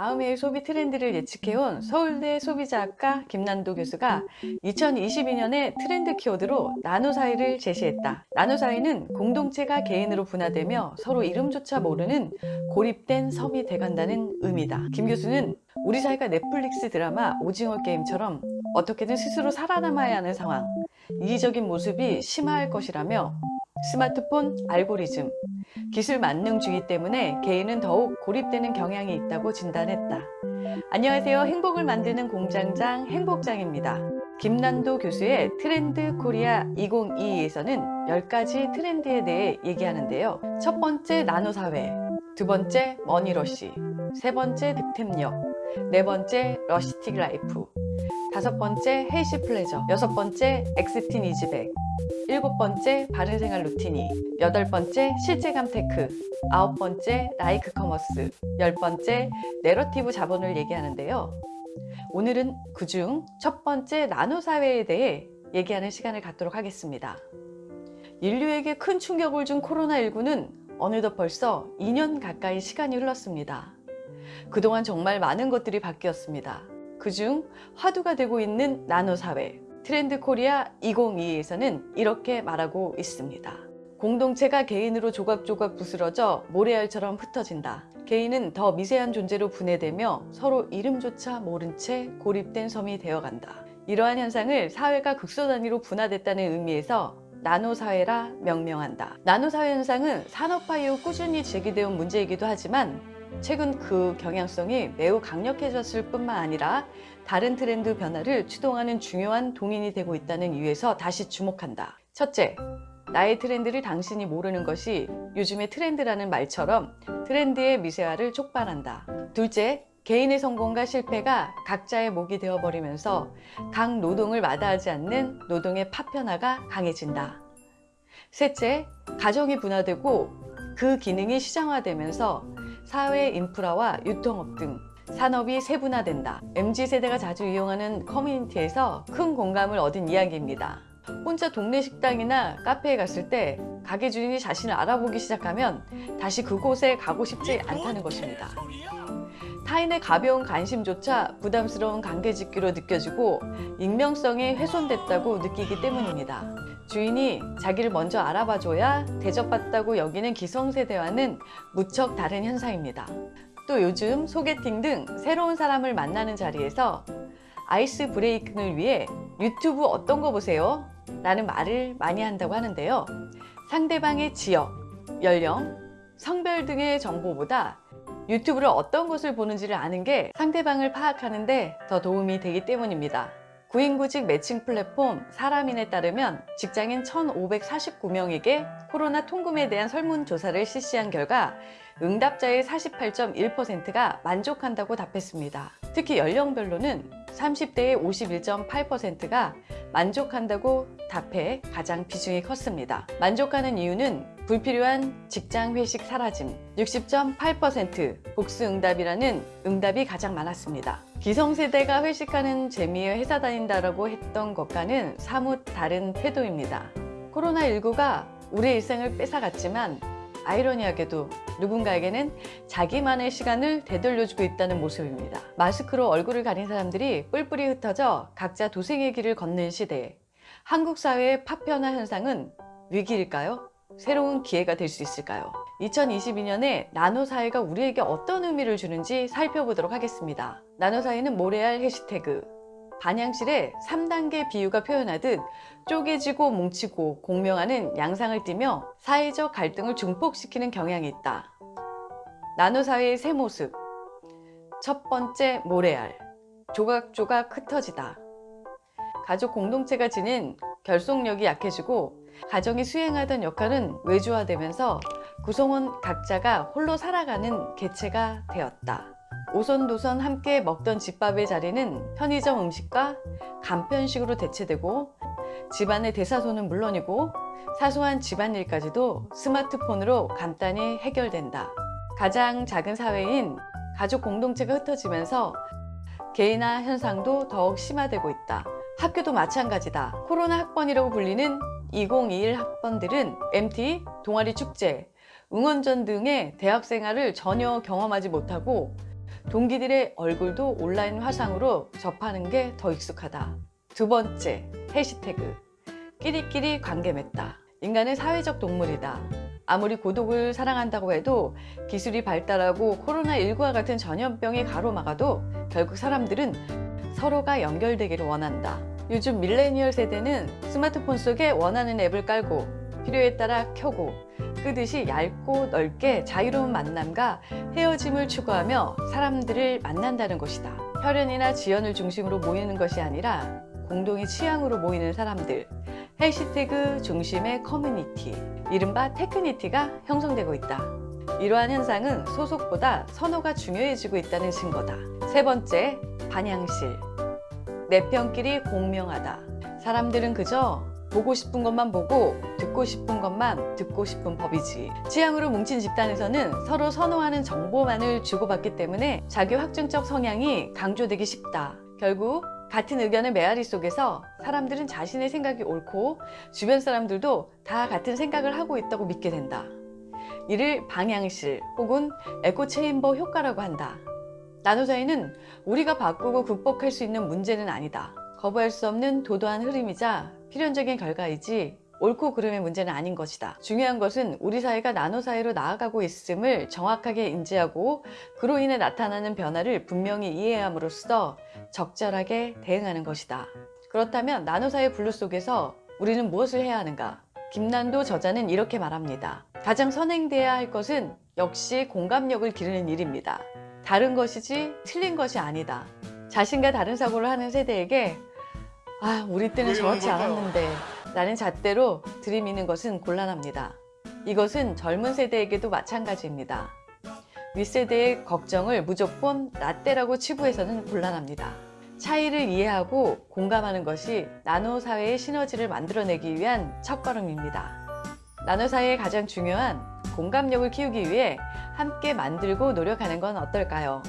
다음해의 소비 트렌드를 예측해온 서울대 소비자학과 김난도 교수가 2022년에 트렌드 키워드로 나노사회를 제시했다. 나노사회는 공동체가 개인으로 분화되며 서로 이름조차 모르는 고립된 섬이 돼간다는 의미다. 김 교수는 우리 사회가 넷플릭스 드라마 오징어 게임처럼 어떻게든 스스로 살아남아야 하는 상황, 이기적인 모습이 심화할 것이라며 스마트폰 알고리즘, 기술 만능주의 때문에 개인은 더욱 고립되는 경향이 있다고 진단했다. 안녕하세요. 행복을 만드는 공장장 행복장입니다. 김난도 교수의 트렌드 코리아 2022에서는 10가지 트렌드에 대해 얘기하는데요. 첫 번째 나노사회, 두 번째 money rush, 세 번째 득템력, 네 번째 rustic life, 다섯 번째 healthy pleasure, 여섯 번째 X-teen is back, 일곱 번째 바른생활 루틴이, 여덟 번째 실재감 tech, 아홉 번째 like commerce, 열 번째 내러티브 자본을 얘기하는데요. 오늘은 그중 첫 번째 나노사회에 대해 얘기하는 시간을 갖도록 하겠습니다. 인류에게 큰 충격을 준 코로나19는 어느덧 벌써 2년 가까이 시간이 흘렀습니다. 그동안 정말 많은 것들이 바뀌었습니다. 그중 화두가 되고 있는 나노사회 트렌드 코리아 2022에서는 이렇게 말하고 있습니다. 공동체가 개인으로 조각조각 부스러져 모래알처럼 흩어진다. 개인은 더 미세한 존재로 분해되며 서로 이름조차 모른 채 고립된 섬이 되어간다. 이러한 현상을 사회가 극소 단위로 분화됐다는 의미에서 나노사회라 명명한다. 나노사회 현상은 산업화 이후 꾸준히 제기되어 온 문제이기도 하지만 최근 그 경향성이 매우 강력해졌을 뿐만 아니라 다른 트렌드 변화를 추동하는 중요한 동인이 되고 있다는 이유에서 다시 주목한다. 첫째, 나의 트렌드를 당신이 모르는 것이 요즘의 트렌드라는 말처럼 트렌드의 미세화를 촉발한다. 둘째, 개인의 성공과 실패가 각자의 목이 되어버리면서 각 노동을 마다하지 않는 노동의 파편화가 강해진다. 셋째, 가정이 분화되고 그 기능이 시장화되면서 사회 인프라와 유통업 등 산업이 세분화된다. MZ세대가 자주 이용하는 커뮤니티에서 큰 공감을 얻은 이야기입니다. 혼자 동네 식당이나 카페에 갔을 때 가게 주인이 자신을 알아보기 시작하면 다시 그곳에 가고 싶지 않다는 것입니다. 타인의 가벼운 관심조차 부담스러운 관계짓기로 느껴지고 익명성이 훼손됐다고 느끼기 때문입니다. 주인이 자기를 먼저 알아봐줘야 대접받다고 여기는 기성세대와는 무척 다른 현상입니다. 또 요즘 소개팅 등 새로운 사람을 만나는 자리에서 아이스 브레이킹을 위해 유튜브 어떤 거 보세요? 라는 말을 많이 한다고 하는데요. 상대방의 지역, 연령, 성별 등의 정보보다 유튜브를 어떤 것을 보는지를 아는 게 상대방을 파악하는 데 더 도움이 되기 때문입니다. 구인구직 매칭 플랫폼 사람인에 따르면 직장인 1,549명에게 코로나 통금에 대한 설문조사를 실시한 결과 응답자의 48.1%가 만족한다고 답했습니다. 특히 연령별로는 30대의 51.8%가 만족한다고 답해 가장 비중이 컸습니다. 만족하는 이유는 불필요한 직장 회식 사라짐 60.8% 복수 응답이라는 응답이 가장 많았습니다. 기성세대가 회식하는 재미에 회사 다닌다라고 했던 것과는 사뭇 다른 태도입니다. 코로나19가 우리의 일상을 뺏어갔지만 아이러니하게도 누군가에게는 자기만의 시간을 되돌려주고 있다는 모습입니다. 마스크로 얼굴을 가린 사람들이 뿔뿔이 흩어져 각자 도생의 길을 걷는 시대에 한국 사회의 파편화 현상은 위기일까요? 새로운 기회가 될 수 있을까요? 2022년에 나노사회가 우리에게 어떤 의미를 주는지 살펴보도록 하겠습니다. 나노사회는 모래알 해시태그 반향실의 3단계 비유가 표현하듯 쪼개지고 뭉치고 공명하는 양상을 띠며 사회적 갈등을 증폭시키는 경향이 있다. 나노사회의 새 모습 첫 번째 모래알 조각조각 흩어지다 가족 공동체가 지닌 결속력이 약해지고 가정이 수행하던 역할은 외주화되면서 구성원 각자가 홀로 살아가는 개체가 되었다. 오선도선 함께 먹던 집밥의 자리는 편의점 음식과 간편식으로 대체되고 집안의 대사소는 물론이고 사소한 집안일까지도 스마트폰으로 간단히 해결된다. 가장 작은 사회인 가족 공동체가 흩어지면서 개인화 현상도 더욱 심화되고 있다. 학교도 마찬가지다. 코로나 학번이라고 불리는 2021 학번들은 MT, 동아리 축제, 응원전 등의 대학 생활을 전혀 경험하지 못하고 동기들의 얼굴도 온라인 화상으로 접하는 게 더 익숙하다. 두 번째, 해시태그. 끼리끼리 관계 맺다. 인간은 사회적 동물이다. 아무리 고독을 사랑한다고 해도 기술이 발달하고 코로나19와 같은 전염병이 가로막아도 결국 사람들은 서로가 연결되기를 원한다. 요즘 밀레니얼 세대는 스마트폰 속에 원하는 앱을 깔고 필요에 따라 켜고 끄듯이 얇고 넓게 자유로운 만남과 헤어짐을 추구하며 사람들을 만난다는 것이다. 혈연이나 지연을 중심으로 모이는 것이 아니라 공동의 취향으로 모이는 사람들 해시태그 중심의 커뮤니티 이른바 tagnity가 형성되고 있다. 이러한 현상은 소속보다 선호가 중요해지고 있다는 증거다. 세 번째, 반향실. 내 편끼리 공명하다. 사람들은 그저 보고 싶은 것만 보고 듣고 싶은 것만 듣고 싶은 법이지. 취향으로 뭉친 집단에서는 서로 선호하는 정보만을 주고받기 때문에 자기 확증적 성향이 강조되기 쉽다. 결국 같은 의견의 메아리 속에서 사람들은 자신의 생각이 옳고 주변 사람들도 다 같은 생각을 하고 있다고 믿게 된다. 이를 반향실 혹은 에코체인버 효과라고 한다. 나노사회는 우리가 바꾸고 극복할 수 있는 문제는 아니다. 거부할 수 없는 도도한 흐름이자 필연적인 결과이지 옳고 그름의 문제는 아닌 것이다. 중요한 것은 우리 사회가 나노 사회로 나아가고 있음을 정확하게 인지하고 그로 인해 나타나는 변화를 분명히 이해함으로써 적절하게 대응하는 것이다. 그렇다면 나노 사회 블루 속에서 우리는 무엇을 해야 하는가? 김난도 저자는 이렇게 말합니다. 가장 선행돼야 할 것은 역시 공감력을 기르는 일입니다. 다른 것이지 틀린 것이 아니다. 자신과 다른 사고를 하는 세대에게 아 우리 때는 저렇지 않았는데 라는 잣대로 들이미는 것은 곤란합니다. 이것은 젊은 세대에게도 마찬가지입니다. 윗세대의 걱정을 무조건 라떼라고 치부해서는 곤란합니다. 차이를 이해하고 공감하는 것이 나노 사회의 시너지를 만들어내기 위한 첫걸음입니다. 나노 사회의 가장 중요한 공감력을 키우기 위해 함께 만들고 노력하는 건 어떨까요?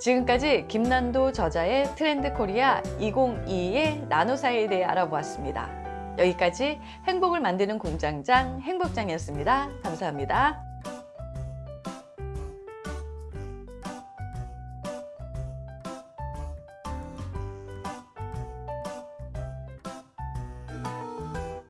지금까지 김난도 저자의 트렌드 코리아 2022의 나노 사회에 대해 알아보았습니다. 여기까지 행복을 만드는 공장장 행복장이었습니다. 감사합니다.